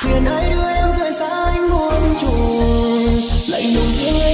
phiền hãy đưa em rời xa anh muôn trùng. Lạnh lùng riêng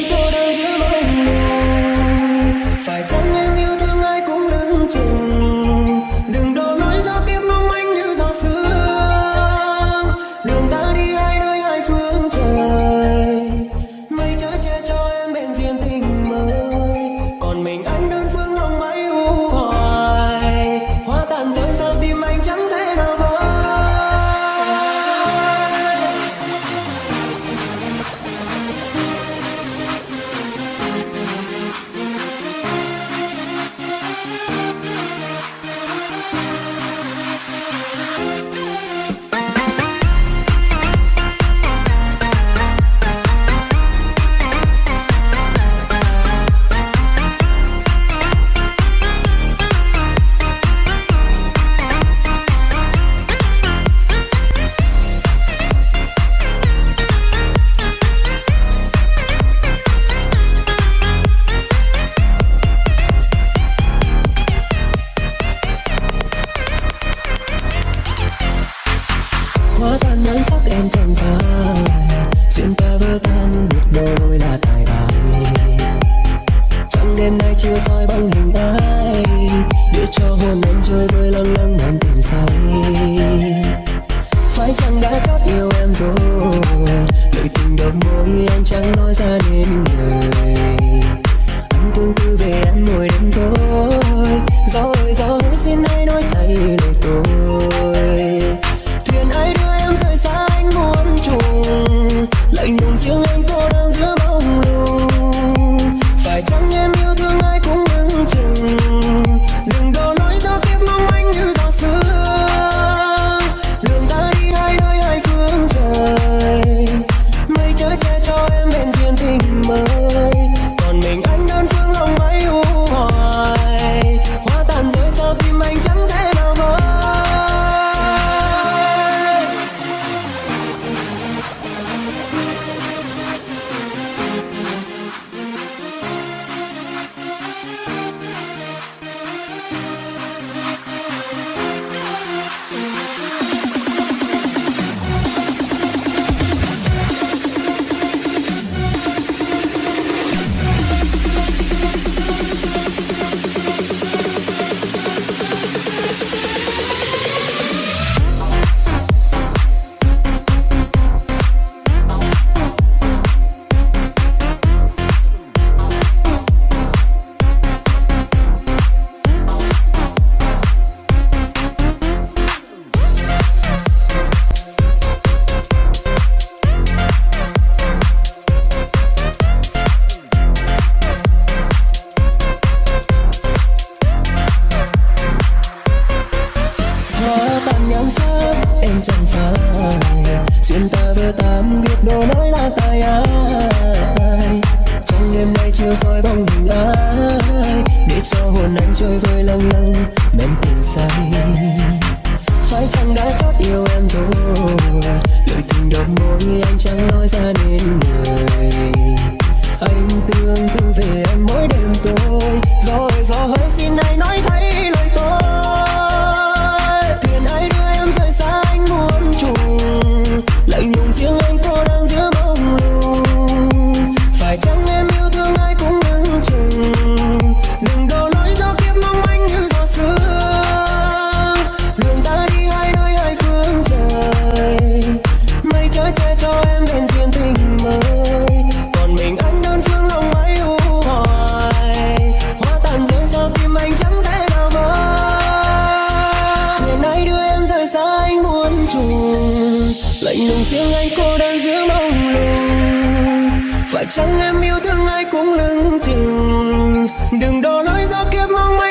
men tình say phải chẳng đã chót yêu em rồi. Lời tình đầu môi anh chẳng nói ra nên người. lạnh lùng riêng anh cô đơn giữa mông lung. Phải chăng em yêu thương ai cũng lưng chừng? Đừng đo lỗi do kiếp mong manh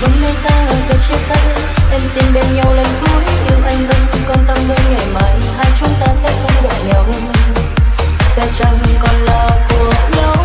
Vẫn nay ta ở giờ chia tay. Em xin bên nhau lần cuối Yêu anh vẫn còn tâm với ngày mai. Hai chúng ta sẽ không gặp nhau. Sẽ chẳng còn là của nhau.